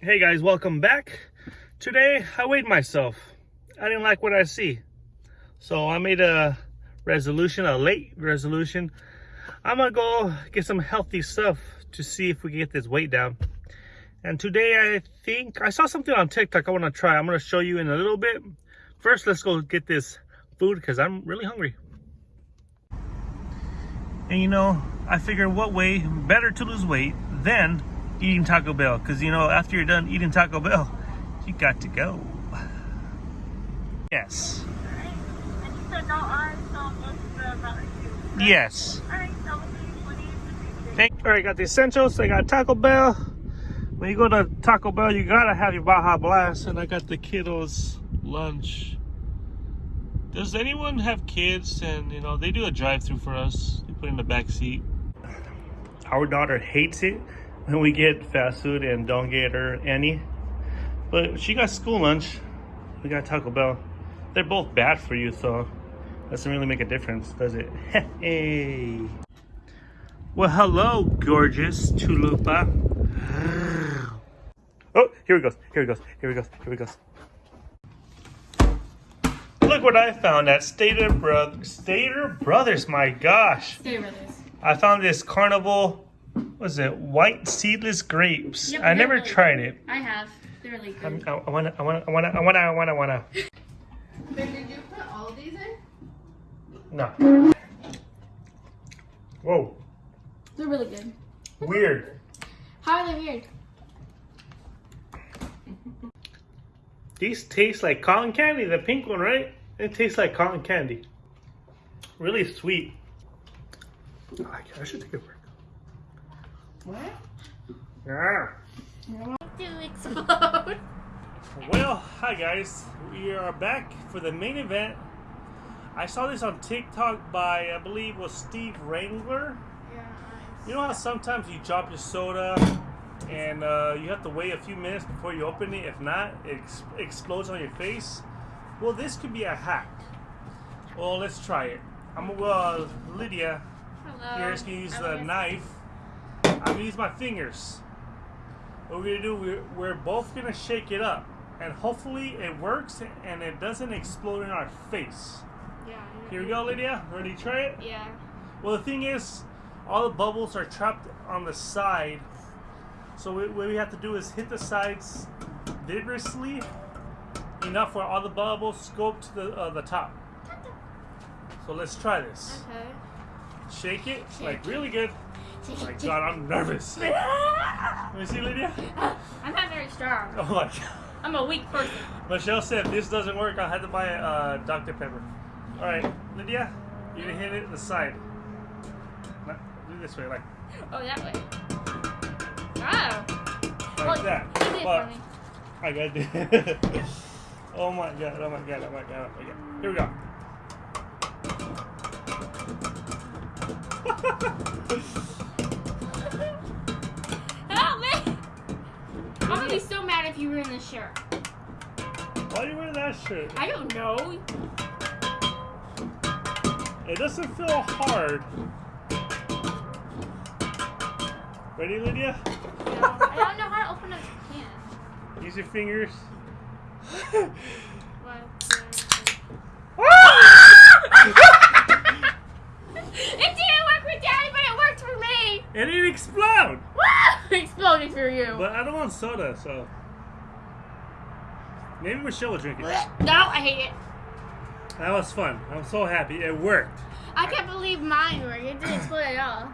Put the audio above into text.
Hey guys, welcome back. Today I weighed myself. I didn't like what I see. So I made a resolution, a late resolution. I'm gonna go get some healthy stuff to see if we can get this weight down. And today I think, I saw something on TikTok I wanna try. I'm gonna show you in a little bit. First, let's go get this food because I'm really hungry. And you know, I figured what way better to lose weight than eating Taco Bell. Because you know, after you're done eating Taco Bell, you got to go. Yes. Yes. Thank all right, got the essentials. I got Taco Bell. When you go to Taco Bell, you gotta have your Baja Blast, and I got the kiddos lunch. Does anyone have kids and you know they do a drive-through for us? They put in the back seat. Our daughter hates it we get fast food and don't get her any. But she got school lunch. We got Taco Bell. They're both bad for you, so doesn't really make a difference, does it? hey. Well, hello, gorgeous Chalupa. Oh, here he goes. Here he goes. Here he goes. Here he goes. Look what I found at Stater Brothers. Stater Brothers, my gosh. With us. I found this carnival, was it white seedless grapes? Yep, I they're never really tried it. I have. They're really good. I'm, I I wanna, I wanna, I wanna, I wanna, I wanna, I wanna. Ben, did you put all of these in? No. Whoa, They're really good. weird. How are they weird? These taste like cotton candy. The pink one, right? It tastes like cotton candy. Really sweet. I. I should take a break. What? Yeah. To explode. Well, hi guys. We are back for the main event. I saw this on TikTok by, I believe, was Steve Wrangler. Yeah. You know how sometimes you drop your soda and uh, you have to wait a few minutes before you open it? If not, it ex- explodes on your face. Well, this could be a hack. Well, let's try it. I'm gonna, uh, Lydia, Hello. here's gonna use I the knife. I'm gonna use my fingers. What we're gonna do, we're, we're both gonna shake it up. And hopefully it works and it doesn't explode in our face. Yeah. Here we go, Lydia. Ready to try it? Yeah. Well, the thing is, all the bubbles are trapped on the side. So we- what we have to do is hit the sides vigorously, enough for all the bubbles go up to the uh, the top. So let's try this. Okay. Shake it Shake like it. really good. Oh my God, I'm nervous. Let me see, Lydia. I'm not very strong. Oh my God. I'm a weak person. Michelle said if this doesn't work, I'll have to buy uh, Dr. Pepper. All right, Lydia, you're gonna hit it the side. No, do this way, like Oh, that way. Oh. like Well, that. you But. I got it. oh my god! Oh my god! Oh my god! Oh my god! Here we go. if you ruin this shirt. Why do you wear that shirt? I don't know. It doesn't feel hard. Ready, Lydia? No, I don't know how to open a can. Use your fingers. One, two. It didn't work with Daddy, but it worked for me. It didn't explode. Woo! Exploded for you. But I don't want soda, so maybe Michelle will drink it. No, I hate it. That was fun. I'm so happy. It worked. I can't believe mine worked. It didn't explode at all.